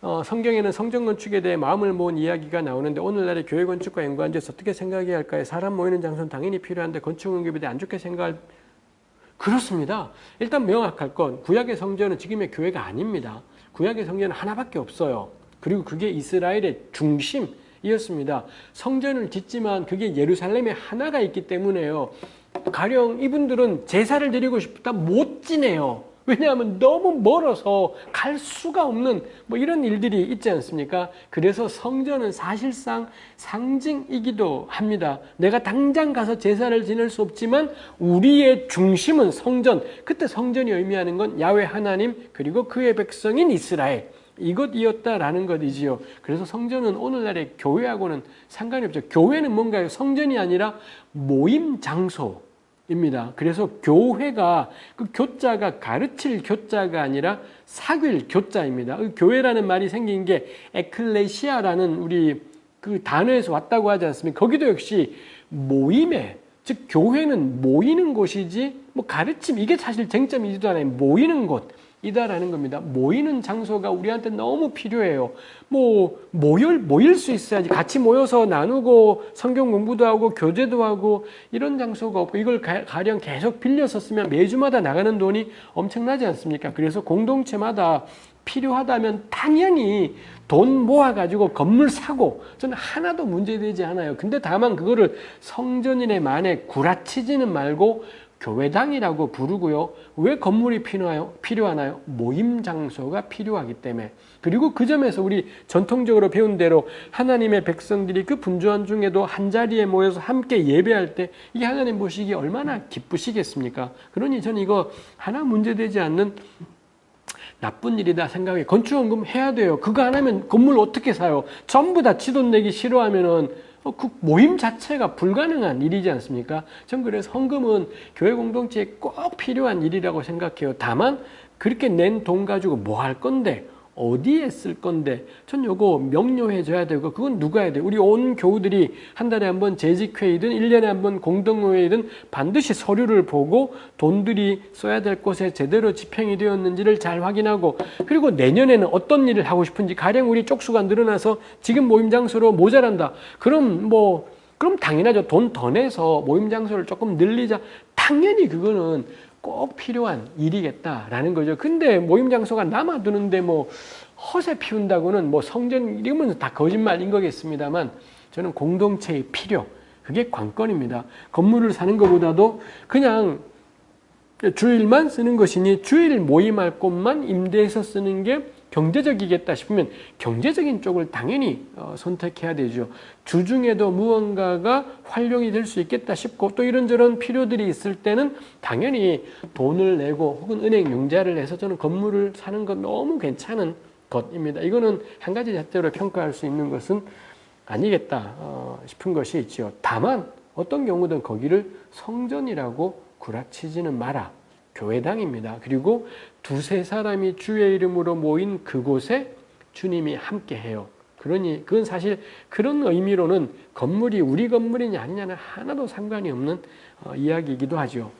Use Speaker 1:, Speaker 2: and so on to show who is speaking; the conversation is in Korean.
Speaker 1: 어, 성경에는 성전 건축에 대해 마음을 모은 이야기가 나오는데 오늘날의 교회 건축과 연관지어서 어떻게 생각해야 할까요? 사람 모이는 장소는 당연히 필요한데 건축 응급에 대해 안 좋게 생각할 그렇습니다. 일단 명확할 건 구약의 성전은 지금의 교회가 아닙니다. 구약의 성전은 하나밖에 없어요. 그리고 그게 이스라엘의 중심이었습니다. 성전을 짓지만 그게 예루살렘에 하나가 있기 때문에요. 가령 이분들은 제사를 드리고 싶다 못 지내요. 왜냐하면 너무 멀어서 갈 수가 없는 뭐 이런 일들이 있지 않습니까? 그래서 성전은 사실상 상징이기도 합니다. 내가 당장 가서 제사를 지낼 수 없지만 우리의 중심은 성전. 그때 성전이 의미하는 건 야외 하나님 그리고 그의 백성인 이스라엘. 이것이었다라는 것이지요. 그래서 성전은 오늘날의 교회하고는 상관이 없죠. 교회는 뭔가요? 성전이 아니라 모임 장소. 입니다. 그래서 교회가 그 교자가 가르칠 교자가 아니라 사귈 교자입니다. 그 교회라는 말이 생긴 게 에클레시아라는 우리 그 단어에서 왔다고 하지 않습니까? 거기도 역시 모임에 즉 교회는 모이는 곳이지 뭐 가르침 이게 사실 쟁점이지도 않아요. 모이는 곳. 이다라는 겁니다. 모이는 장소가 우리한테 너무 필요해요. 뭐 모일 모일 수 있어야지 같이 모여서 나누고 성경 공부도 하고 교제도 하고 이런 장소가 없고 이걸 가령 계속 빌려서 쓰면 매주마다 나가는 돈이 엄청나지 않습니까? 그래서 공동체마다 필요하다면 당연히 돈 모아가지고 건물 사고 저는 하나도 문제되지 않아요. 근데 다만 그거를 성전인의 만에 구라치지는 말고 교회당이라고 부르고요. 왜 건물이 필요하요? 필요하나요? 모임 장소가 필요하기 때문에. 그리고 그 점에서 우리 전통적으로 배운 대로 하나님의 백성들이 그 분주한 중에도 한 자리에 모여서 함께 예배할 때이 하나님 보시기 얼마나 기쁘시겠습니까? 그러니 저는 이거 하나 문제되지 않는 나쁜 일이다 생각해. 건축원금 해야 돼요. 그거 안 하면 건물 어떻게 사요? 전부 다 치돈 내기 싫어하면은 어, 그 모임 자체가 불가능한 일이지 않습니까? 전 그래서 헌금은 교회 공동체에 꼭 필요한 일이라고 생각해요. 다만 그렇게 낸 돈 가지고 뭐 할 건데 어디에 쓸 건데? 전 요거 명료해 줘야 되고 그건 누가 해야 돼? 우리 온 교우들이 한 달에 한 번 재직회의든 1년에 한 번 공동회의든 반드시 서류를 보고 돈들이 써야 될 곳에 제대로 집행이 되었는지를 잘 확인하고 그리고 내년에는 어떤 일을 하고 싶은지 가령 우리 쪽수가 늘어나서 지금 모임 장소로 모자란다. 그럼 뭐 그럼 당연하죠. 돈 더 내서 모임 장소를 조금 늘리자. 당연히 그거는 꼭 필요한 일이겠다라는 거죠. 근데 모임 장소가 남아두는데 뭐 허세 피운다고는 뭐 성전 이러면 다 거짓말인 거겠습니다만 저는 공동체의 필요 그게 관건입니다. 건물을 사는 것보다도 그냥 주일만 쓰는 것이니 주일 모임할 곳만 임대해서 쓰는 게 경제적이겠다 싶으면 경제적인 쪽을 당연히 어, 선택해야 되죠. 주중에도 무언가가 활용이 될 수 있겠다 싶고 또 이런저런 필요들이 있을 때는 당연히 돈을 내고 혹은 은행 융자를 해서 저는 건물을 사는 건 너무 괜찮은 것입니다. 이거는 한 가지 잣대로 평가할 수 있는 것은 아니겠다 어, 싶은 것이 있죠. 다만 어떤 경우든 거기를 성전이라고 구라치지는 마라. 교회당입니다. 그리고 두세 사람이 주의 이름으로 모인 그곳에 주님이 함께해요. 그러니 그건 사실 그런 의미로는 건물이 우리 건물이냐 아니냐는 하나도 상관이 없는 어, 이야기이기도 하죠.